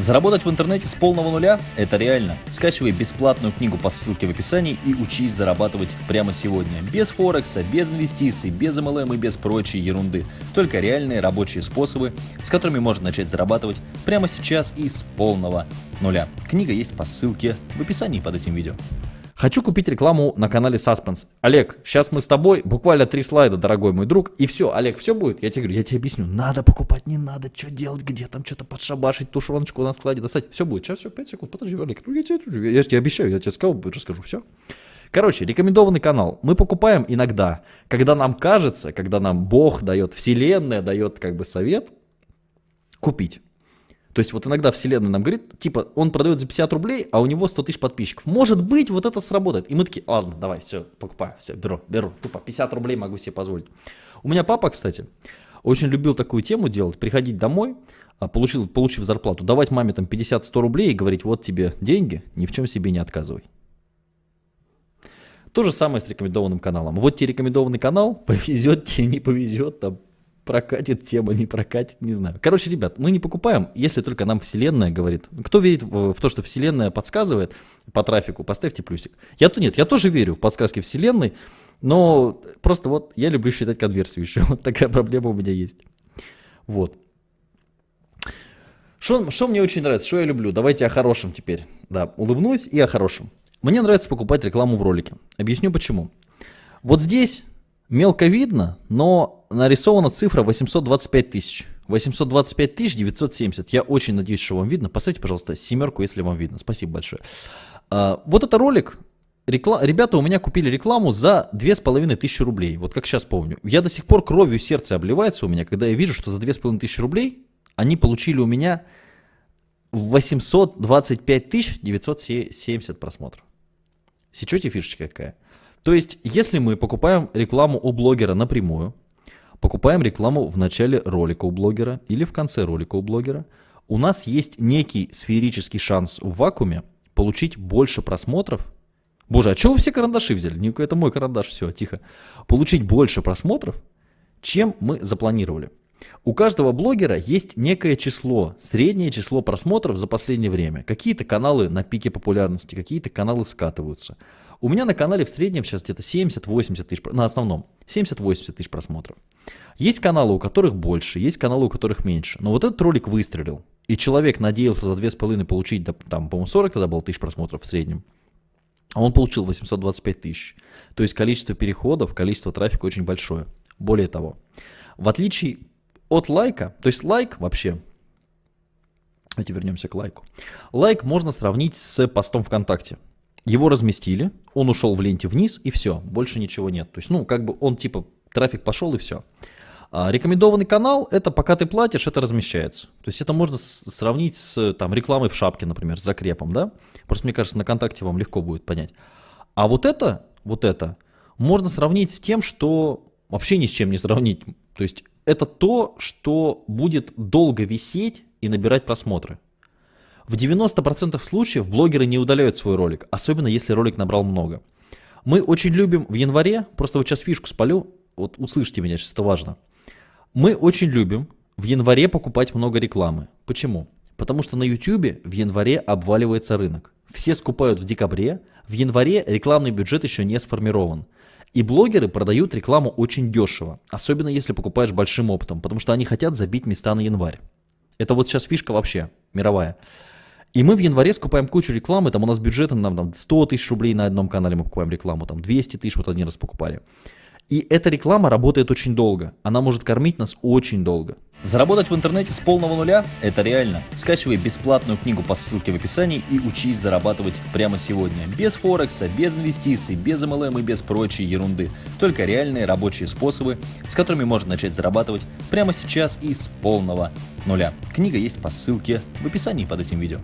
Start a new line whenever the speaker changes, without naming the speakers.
Заработать в интернете с полного нуля – это реально. Скачивай бесплатную книгу по ссылке в описании и учись зарабатывать прямо сегодня. Без Форекса, без инвестиций, без MLM и без прочей ерунды. Только реальные рабочие способы, с которыми можно начать зарабатывать прямо сейчас и с полного нуля. Книга есть по ссылке в описании под этим видео.
Хочу купить рекламу на канале Suspense. Олег, сейчас мы с тобой, буквально три слайда, дорогой мой друг, и все, Олег, все будет? Я тебе говорю, я тебе объясню, надо покупать, не надо, что делать, где там что-то подшабашить, тушеночку на складе достать, все будет. Сейчас все, 5 секунд, подожди, Олег, ну я тебе, я тебе обещаю, я тебе сказал, расскажу, все. Короче, рекомендованный канал. Мы покупаем иногда, когда нам кажется, когда нам Бог дает, Вселенная дает как бы совет купить. То есть вот иногда вселенная нам говорит, типа, он продает за 50 рублей, а у него 100 тысяч подписчиков. Может быть, вот это сработает. И мы такие, ладно, давай, все, покупаю, все, беру, беру. Тупо 50 рублей могу себе позволить. У меня папа, кстати, очень любил такую тему делать, приходить домой, а, получил, получив зарплату, давать маме там 50-100 рублей и говорить, вот тебе деньги, ни в чем себе не отказывай. То же самое с рекомендованным каналом. Вот тебе рекомендованный канал, повезет тебе, не повезет, там прокатит тема, не прокатит, не знаю. Короче, ребят, мы не покупаем, если только нам Вселенная говорит. Кто верит в, в то, что Вселенная подсказывает по трафику, поставьте плюсик. Я-то нет, я тоже верю в подсказки Вселенной, но просто вот я люблю считать конверсию еще. Вот такая проблема у меня есть. Вот. Что мне очень нравится, что я люблю? Давайте о хорошем теперь. Да, улыбнусь и о хорошем. Мне нравится покупать рекламу в ролике. Объясню почему. Вот здесь Мелко видно, но нарисована цифра 825 тысяч. 825 тысяч 970. Я очень надеюсь, что вам видно. Поставьте, пожалуйста, семерку, если вам видно. Спасибо большое. А, вот это ролик. Рекла... Ребята у меня купили рекламу за 2500 рублей. Вот как сейчас помню. Я до сих пор кровью сердце обливается у меня, когда я вижу, что за 2500 рублей они получили у меня 825 970 просмотров. Сечете фишечка какая? То есть, если мы покупаем рекламу у блогера напрямую, покупаем рекламу в начале ролика у блогера или в конце ролика у блогера, у нас есть некий сферический шанс в вакууме получить больше просмотров. Боже, а чего вы все карандаши взяли? Не, это мой карандаш, все, тихо. Получить больше просмотров, чем мы запланировали. У каждого блогера есть некое число, среднее число просмотров за последнее время. Какие-то каналы на пике популярности, какие-то каналы скатываются. У меня на канале в среднем сейчас где-то 70-80 тысяч, на основном 70-80 тысяч просмотров. Есть каналы, у которых больше, есть каналы, у которых меньше. Но вот этот ролик выстрелил. И человек надеялся за 2,5 получить, там, по-моему, 40 тогда было тысяч просмотров в среднем. А он получил 825 тысяч. То есть количество переходов, количество трафика очень большое. Более того, в отличие от лайка, то есть лайк вообще, давайте вернемся к лайку. Лайк можно сравнить с постом ВКонтакте. Его разместили, он ушел в ленте вниз и все, больше ничего нет. То есть, ну, как бы он типа, трафик пошел и все. А рекомендованный канал, это пока ты платишь, это размещается. То есть это можно сравнить с там, рекламой в шапке, например, с закрепом, да? Просто мне кажется, на контакте вам легко будет понять. А вот это, вот это, можно сравнить с тем, что вообще ни с чем не сравнить. То есть это то, что будет долго висеть и набирать просмотры. В 90% случаев блогеры не удаляют свой ролик, особенно если ролик набрал много. Мы очень любим в январе, просто вот сейчас фишку спалю, вот услышьте меня, сейчас это важно. Мы очень любим в январе покупать много рекламы. Почему? Потому что на YouTube в январе обваливается рынок. Все скупают в декабре, в январе рекламный бюджет еще не сформирован. И блогеры продают рекламу очень дешево, особенно если покупаешь большим опытом, потому что они хотят забить места на январь. Это вот сейчас фишка вообще мировая. И мы в январе скупаем кучу рекламы, там у нас бюджет нам там 100 тысяч рублей на одном канале мы покупаем рекламу, там 200 тысяч вот один раз покупали. И эта реклама работает очень долго, она может кормить нас очень долго.
Заработать в интернете с полного нуля – это реально. Скачивай бесплатную книгу по ссылке в описании и учись зарабатывать прямо сегодня. Без Форекса, без инвестиций, без MLM и без прочей ерунды. Только реальные рабочие способы, с которыми можно начать зарабатывать прямо сейчас и с полного нуля. Книга есть по ссылке в описании под этим видео.